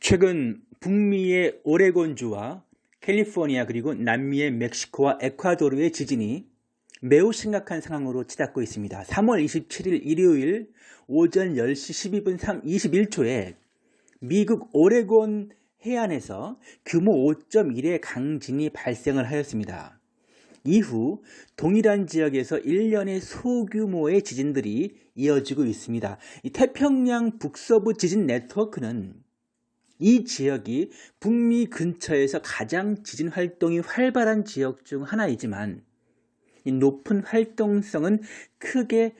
최근 북미의 오레곤주와 캘리포니아 그리고 남미의 멕시코와 에콰도르의 지진이 매우 심각한 상황으로 치닫고 있습니다. 3월 27일 일요일 오전 10시 12분 21초에 미국 오레곤 해안에서 규모 5.1의 강진이 발생을 하였습니다. 이후 동일한 지역에서 1년의 소규모의 지진들이 이어지고 있습니다. 태평양 북서부 지진 네트워크는 이 지역이 북미 근처에서 가장 지진 활동이 활발한 지역 중 하나이지만 높은 활동성은 크게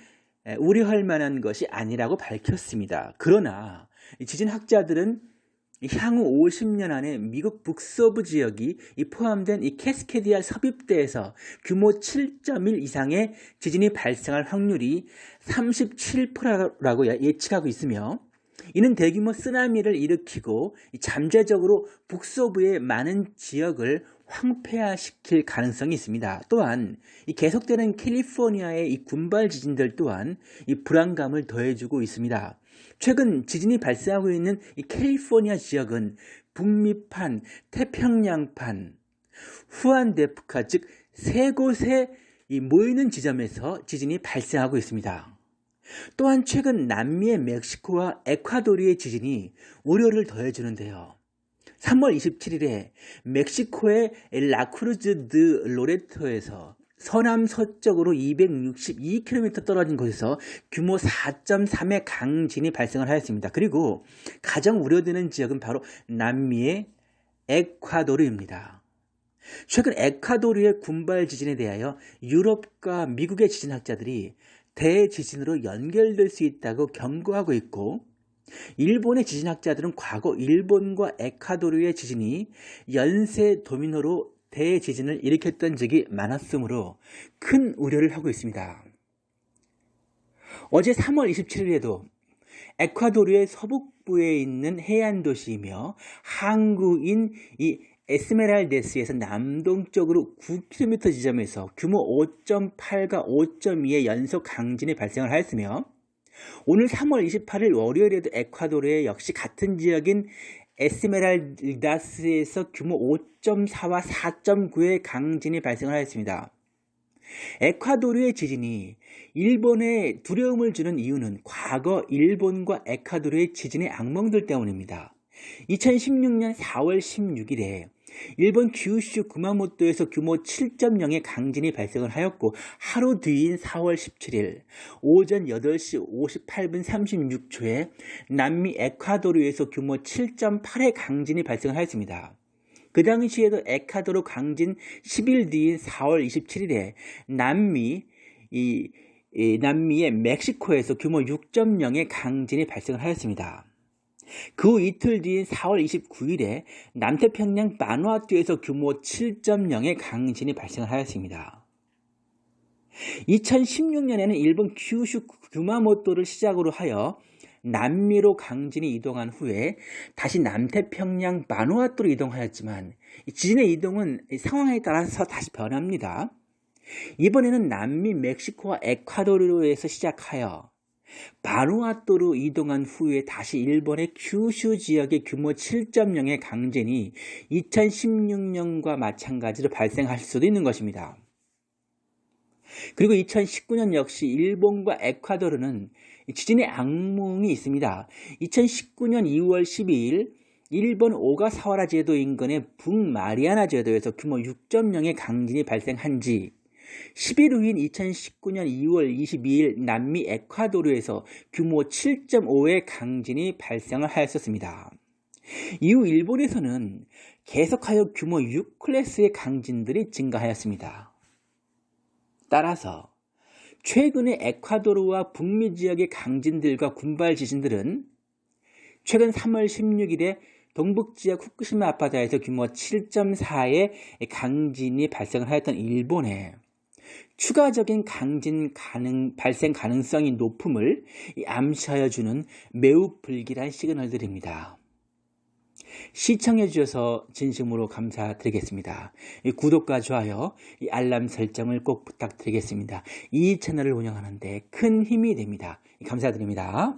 우려할 만한 것이 아니라고 밝혔습니다. 그러나 지진학자들은 향후 50년 안에 미국 북서부 지역이 포함된 이 캐스케디아 섭입대에서 규모 7.1 이상의 지진이 발생할 확률이 37%라고 예측하고 있으며 이는 대규모 쓰나미를 일으키고 잠재적으로 북서부의 많은 지역을 황폐화시킬 가능성이 있습니다. 또한 이 계속되는 캘리포니아의 이 군발 지진들 또한 이 불안감을 더해주고 있습니다. 최근 지진이 발생하고 있는 이 캘리포니아 지역은 북미판, 태평양판, 후안데푸카 즉 세 곳에 모이는 지점에서 지진이 발생하고 있습니다. 또한 최근 남미의 멕시코와 에콰도르의 지진이 우려를 더해주는데요. 3월 27일에 멕시코의 라크루즈 드 로레토에서 서남 서쪽으로 262km 떨어진 곳에서 규모 4.3의 강진이 발생을 하였습니다. 그리고 가장 우려되는 지역은 바로 남미의 에콰도르입니다. 최근 에콰도르의 군발 지진에 대하여 유럽과 미국의 지진학자들이 대지진으로 연결될 수 있다고 경고하고 있고 일본의 지진학자들은 과거 일본과 에콰도르의 지진이 연쇄 도미노로 대지진을 일으켰던 적이 많았으므로 큰 우려를 하고 있습니다. 어제 3월 27일에도 에콰도르의 서북부에 있는 해안 도시이며 항구인 이 에스메랄데스에서 남동쪽으로 9km 지점에서 규모 5.8과 5.2의 연속 강진이 발생을 하였으며 오늘 3월 28일 월요일에도 에콰도르의 역시 같은 지역인 에스메랄다스에서 규모 5.4와 4.9의 강진이 발생을 하였습니다. 에콰도르의 지진이 일본에 두려움을 주는 이유는 과거 일본과 에콰도르의 지진의 악몽들 때문입니다. 2016년 4월 16일에 일본 규슈 구마모토에서 규모 7.0의 강진이 발생을 하였고 하루 뒤인 4월 17일 오전 8시 58분 36초에 남미 에콰도르에서 규모 7.8의 강진이 발생하였습니다. 그 당시에도 에콰도르 강진 10일 뒤인 4월 27일에 남미 이, 이 남미의 멕시코에서 규모 6.0의 강진이 발생을 하였습니다. 그 이틀 뒤인 4월 29일에 남태평양 마누아투에서 규모 7.0의 강진이 발생을 하였습니다. 2016년에는 일본 규슈 규마모토를 시작으로 하여 남미로 강진이 이동한 후에 다시 남태평양 마누아투로 이동하였지만 지진의 이동은 상황에 따라서 다시 변합니다. 이번에는 남미 멕시코와 에콰도르에서 시작하여 바누아토로 이동한 후에 다시 일본의 큐슈 지역의 규모 7.0의 강진이 2016년과 마찬가지로 발생할 수도 있는 것입니다. 그리고 2019년 역시 일본과 에콰도르는 지진의 악몽이 있습니다. 2019년 2월 12일 일본 오가사와라 제도 인근의 북마리아나 제도에서 규모 6.0의 강진이 발생한 지 10일 후인 2019년 2월 22일 남미 에콰도르에서 규모 7.5의 강진이 발생을 하였었습니다. 이후 일본에서는 계속하여 규모 6클래스의 강진들이 증가하였습니다. 따라서 최근의 에콰도르와 북미 지역의 강진들과 군발 지진들은 최근 3월 16일에 동북 지역 후쿠시마 아파트에서 규모 7.4의 강진이 발생을 하였던 일본에 추가적인 강진 가능, 발생 가능성이 높음을 암시하여 주는 매우 불길한 시그널들입니다. 시청해 주셔서 진심으로 감사드리겠습니다. 구독과 좋아요, 알람 설정을 꼭 부탁드리겠습니다. 이 채널을 운영하는데 큰 힘이 됩니다. 감사드립니다.